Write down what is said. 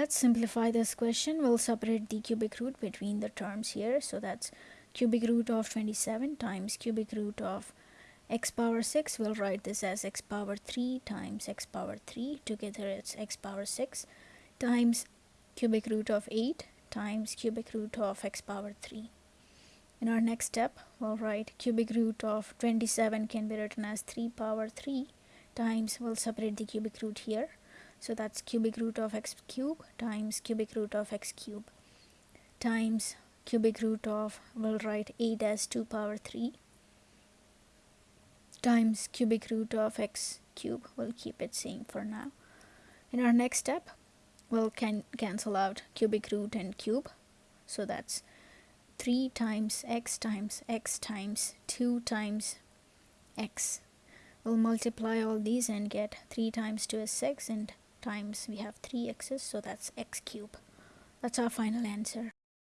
Let's simplify this question. We'll separate the cubic root between the terms here. So that's cubic root of 27 times cubic root of x power 6. We'll write this as x power 3 times x power 3. Together it's x power 6 times cubic root of 8 times cubic root of x power 3. In our next step, we'll write cubic root of 27 can be written as 3 power 3 times, we'll separate the cubic root here. So that's cubic root of x cube times cubic root of x cube times cubic root of, we'll write 8 as 2 power 3 times cubic root of x cube. We'll keep it same for now. In our next step, we'll can cancel out cubic root and cube. So that's 3 times x times x times 2 times x. We'll multiply all these and get 3 times 2 is 6 and times we have 3 x's so that's x cube. That's our final answer.